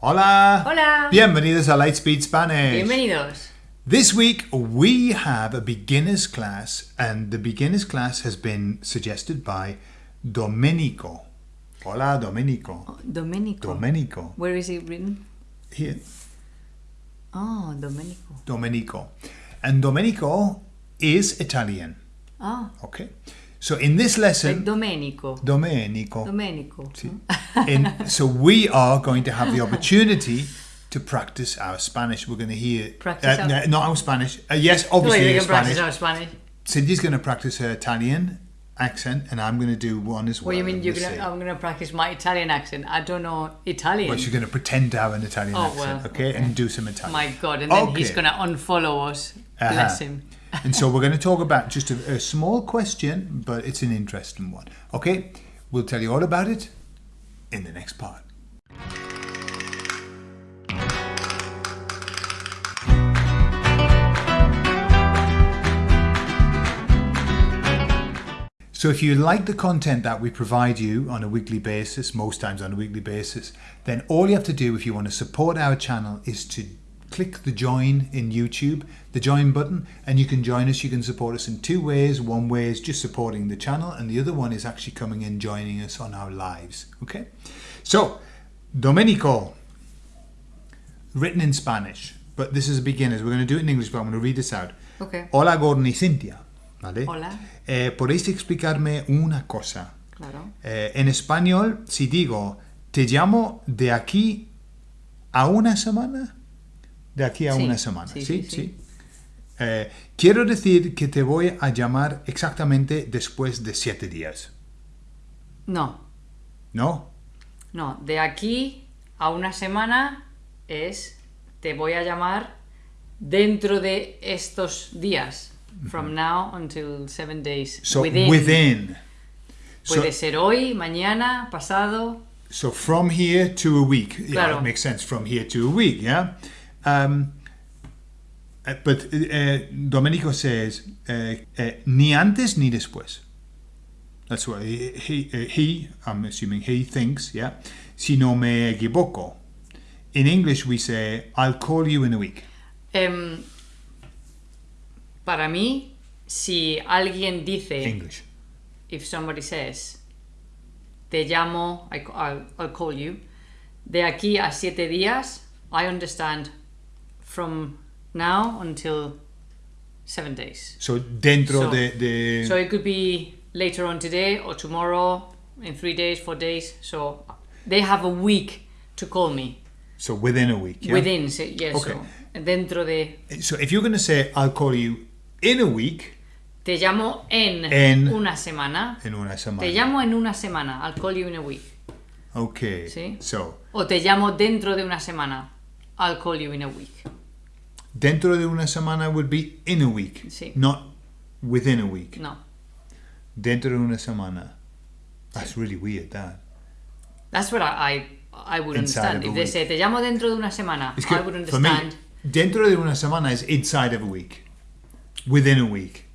Hola. Hola. Bienvenidos a Lightspeed Spanish. Bienvenidos. This week we have a beginners class and the beginners class has been suggested by Domenico. Hola Domenico. Domenico. Domenico. Where is it written? Here. Oh, Domenico. Domenico. And Domenico is Italian. Ah, Okay. So in this like lesson Domenico. Domenico. Domenico. In, so we are going to have the opportunity to practice our Spanish. We're going to hear Practice uh, our- no, not our Spanish. Uh, yes, Wait, obviously we can practice Spanish. our Spanish. Cindy's going to practice her Italian accent, and I'm going to do one as well. What well. do you mean you're gonna? I'm gonna practice my Italian accent. I don't know Italian. Well, she's going to pretend to have an Italian Oh, accent, well, okay? okay. and do some Italian. my God, and then he's gonna unfollow us. Uh-huh. Bless him. And so we're going to talk about just a, a small question, but it's an interesting one. Okay, we'll tell you all about it in the next part. So if you like the content that we provide you on a weekly basis, most times on a weekly basis, then all you have to do if you want to support our channel is to click the join in YouTube, the join button, and you can join us. You can support us in two ways. One way is just supporting the channel, and the other one is actually coming in joining us on our lives. Okay? So, Domenico, written in Spanish, but this is a beginners. We're going to do it in English, but I'm going to read this out. Okay. Hola Gordon y Cintia. ¿Vale? Hola. Eh, ¿Podéis explicarme una cosa? Claro. Eh, en español, si digo, te llamo de aquí a una semana, de aquí a Sí, una semana, sí, ¿sí? sí. Eh, quiero decir que te voy a llamar exactamente después de siete días, No, ¿no? no. De aquí a una semana es te voy a llamar dentro de estos días. From now until seven days. So within. within. So, Puede ser hoy, mañana, pasado. so from here to a week. Yeah, Claro. it makes sense. From here to a week, yeah? Um, uh, but uh, Domenico says, uh, uh, ni antes ni después. That's what he, he, he, I'm assuming he thinks, yeah? Si no me equivoco. In English, we say, I'll call you in a week. Em, para mí, si alguien dice, English. if somebody says, te llamo, I, will I'll call you, de aquí a siete días, I understand from now until seven days. So dentro So- de, de So it could be later on today or tomorrow, in three days, four days. So they have a week to call me so within a week. Yeah? within. So, yes, Okay. so dentro de. So if you're going to say, I'll call you in a week, Te llamo en, En- una semana. in una semana. Te llamo en una semana. I'll call you in a week. Okay. Sí. So O te llamo dentro de una semana. I'll call you in a week. Dentro de una semana would be in a week, Sí. not within a week. No. Dentro de una semana. That's really weird. That. That's what I I, I would Inside understand. If they week. say te llamo dentro de una semana, It's. I would For me, dentro de una semana is inside of a week, within a week.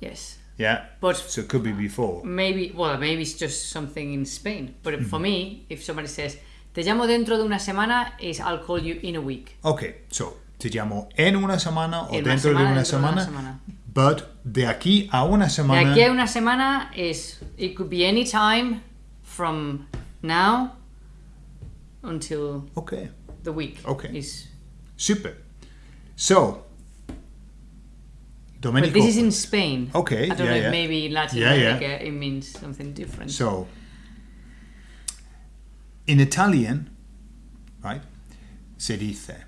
Yes. Yeah. But So it could be before. maybe well maybe it's just something in Spain. But Mm-hmm. for me, if somebody says te llamo dentro de una semana, is I'll call you in a week. Okay. So te llamo en una semana o En dentro de semana, una dentro de una semana. semana. But de aquí a una De semana. aquí a una semana is it could be any time from now until Okay. the week. Okay. Is Super. So. Domenico. but this is in Spain. Okay, I don't yeah, know yeah. if maybe in Latin yeah. America it means something different. So, in Italian, right, se dice,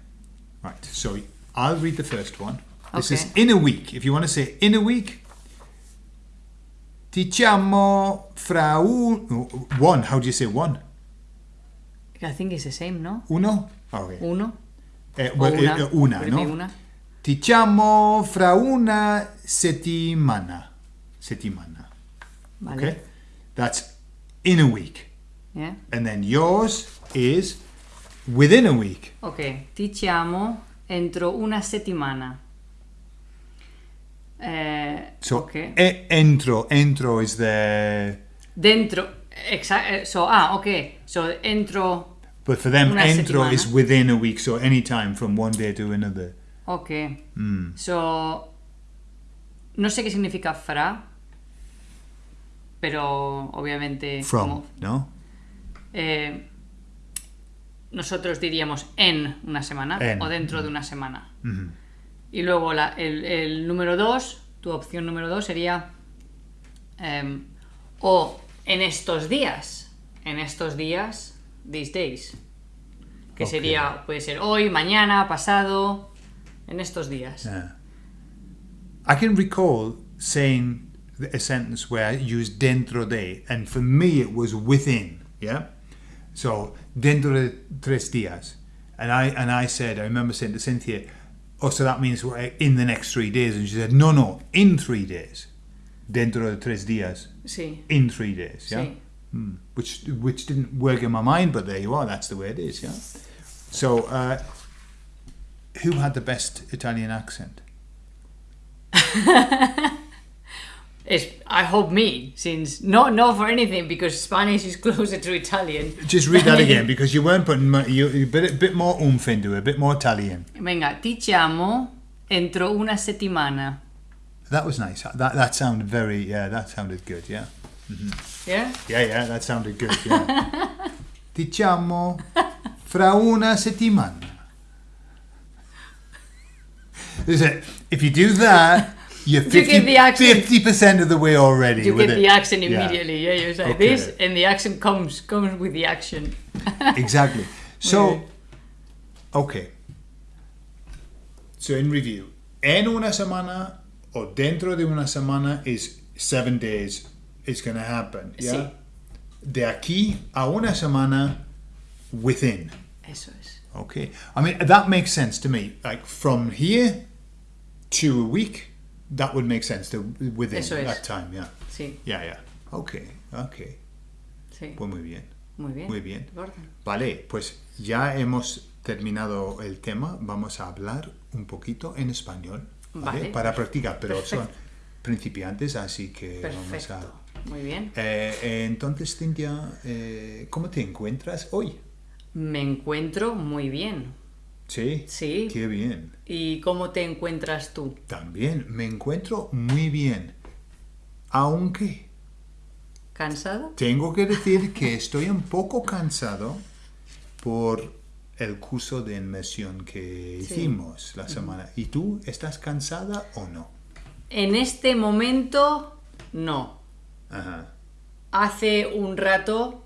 right, so I'll read the first one. This is in a week. If you want to say in a week, diciamo fra un, one, how do you say one? I think it's the same, no? Uno? Okay. Uno. Eh, well, una. eh, una, no? una? Diciamo fra una settimana. Settimana. Vale. Okay? That's in a week. Yeah. And then yours is within a week. Ok, ti chiamo entro una settimana. Eh, So ok. e- entro, entro is the Dentro, exa- eh, so, ah, ok, so entro But for them, entro settimana. is within a week, so any time from one day to another. Ok. Mm. So, no sé qué significa fra, pero obviamente From, como- no? eh, nosotros diríamos en una semana En. o dentro de una semana. Y luego la- el, el número 2, tu opción número 2 sería em, o en estos días, en estos días, these days. Que sería, puede ser hoy, mañana, pasado, en estos días. Yeah. I can recall saying a sentence where I used dentro de, and for me it was within. Yeah. So dentro de tres días, and I and I said I remember saying to Cynthia, "Oh, so that means we're in the next three days?" And she said, "No, no, in three days. Dentro de tres días, Sí, in three days." Yeah. sí. Hmm. Which which didn't work in my mind, but there you are. That's the way it is. Yeah. So, uh, who had the best Italian accent? I hope me, since not no for anything, because Spanish is closer to Italian. Just read that again because you weren't putting mu- you, you bit a bit more oomph into it, a bit more Italian. Venga, ti chiamo entro una settimana. That was nice. That that sounded very yeah. That sounded good. Yeah. Mm-hmm. Yeah? Yeah, yeah. That sounded good. Yeah. Diciamo fra una settimana. Is it? If you do that, you're You get the accent. fifty percent of the way already. You get it. the accent immediately. Yeah, you say Okay. this, and the accent comes comes with the action. exactly. So, okay. So in review, en una semana or dentro de una semana is seven days. It's going to happen. Yeah. Sí. De aquí a una semana, within. Eso es. Okay. I mean that makes sense to me. Like from here to a week, that would make sense. To within Eso es. that time. Yeah. Sí, Yeah. Yeah. Okay. Okay. sí. Pues muy bien. Muy bien. Muy bien. Gordon. Vale, pues ya hemos terminado el tema. Vamos a hablar un poquito en español ¿vale? Vale. para practicar, pero Perfecto. son principiantes, así que vamos a... Perfecto. Muy bien. Eh, eh, entonces, Cintia, eh, ¿cómo te encuentras hoy? Me encuentro muy bien. Sí. Sí. Qué bien. ¿Y cómo te encuentras tú? También me encuentro muy bien. Aunque ¿Cansado? tengo que decir que estoy un poco cansado por el curso de inmersión que Sí. hicimos la semana. ¿Y tú estás cansada o no? En este momento, no. Ajá, Hace un rato,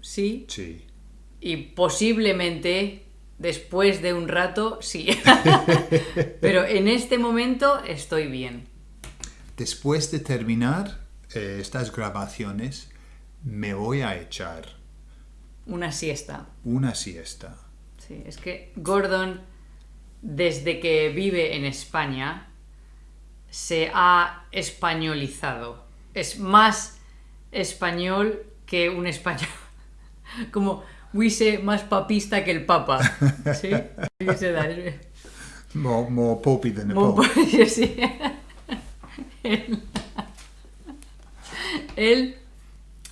sí. sí. Y posiblemente después de un rato, sí. Pero en este momento estoy bien. Después de terminar eh, estas grabaciones, me voy a echar Una siesta. una siesta. Sí, es que Gordon, desde que vive en España, se ha españolizado. Es más español que un español. Como huise más papista que el papa. ¿Sí? More, more popey than Mo- pope. sí. Él, él,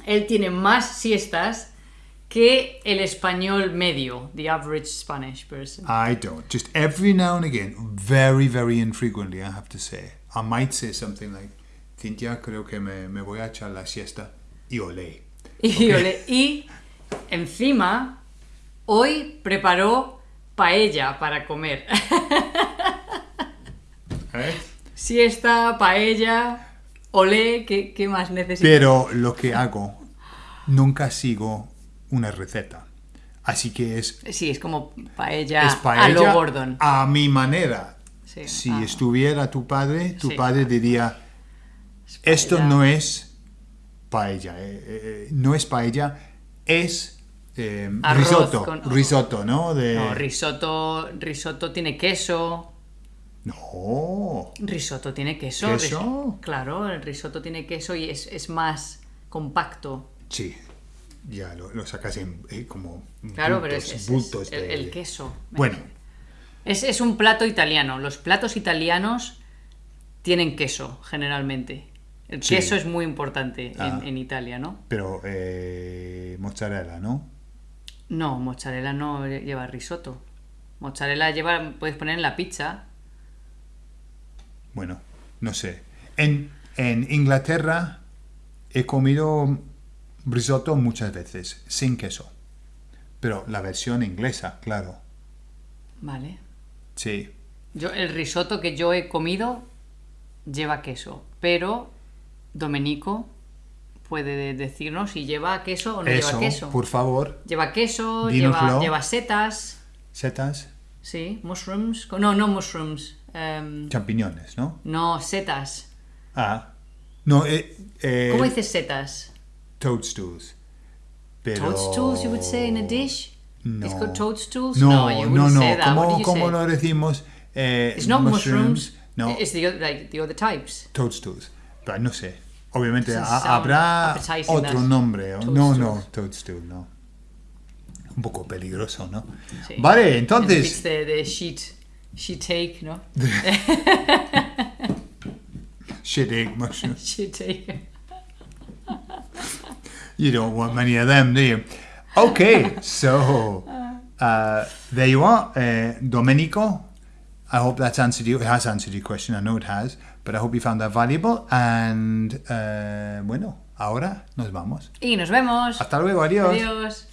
él tiene más siestas que el español medio, the average Spanish person. I don't. Just every now and again, very, very infrequently, I have to say. I might say something like, Cintia, creo que me, me voy a echar la siesta y olé. Y, y encima, hoy preparó paella para comer. ¿Eh? Siesta, paella, olé, ¿qué, qué más necesitas? Pero lo que hago, nunca sigo una receta. Así que es, Sí, es como paella, es a paella lo Gordon. a mi manera. Sí, si ah. estuviera tu padre, tu Sí. padre diría, esto no es paella, eh, eh, no es paella, es eh, Arroz risotto, con- risotto, ¿no? De... No, risotto, risotto tiene queso. No. Risotto tiene queso. ¿Queso? Claro, el risotto tiene queso y es, es más compacto. Sí, ya lo, lo sacas en eh, como Claro, pero bultos, es, es- es bultos el, de- el queso. Bueno, Es, es un plato italiano. Los platos italianos tienen queso, generalmente. El Sí. queso es muy importante en, Ah. en Italia, ¿no? pero eh, mozzarella, ¿no? No, mozzarella no lleva risotto. Mozzarella lleva, puedes poner en la pizza. Bueno, no sé. En, en Inglaterra he comido risotto muchas veces, sin queso. Pero la versión inglesa, claro. Vale. Sí. Yo, el risotto que yo he comido lleva queso, pero Domenico puede decirnos si lleva queso o no Eso, lleva queso. por favor. Lleva queso, lleva, lleva setas, Setas, sí, mushrooms. No, no mushrooms. em, champiñones, ¿no? no, setas. Ah. No, eh, eh, ¿Cómo dices setas? toadstools. Pero... Toadstools, you would say in a dish? No. It's called toadstools? No, you no, no. say that. ¿Cómo, cómo lo decimos? Eh, It's not mushrooms. No, It's the, oth- like, the other types. toadstools. No sé. Obviamente habrá otro nombre. No, no, toadstool, no. Un poco peligroso, ¿no? Sí. Vale, entonces... the, the sheet, sheet take, ¿no? Shit egg mushrooms. Sheet take. You don't want many of them, do you? Okay, so uh, there you are, uh, Domenico. I hope that's answered you. It has answered your question. I know it has, but I hope you found that valuable. And uh, bueno, ahora nos vamos. Y nos vemos. Hasta luego, adiós. Adiós.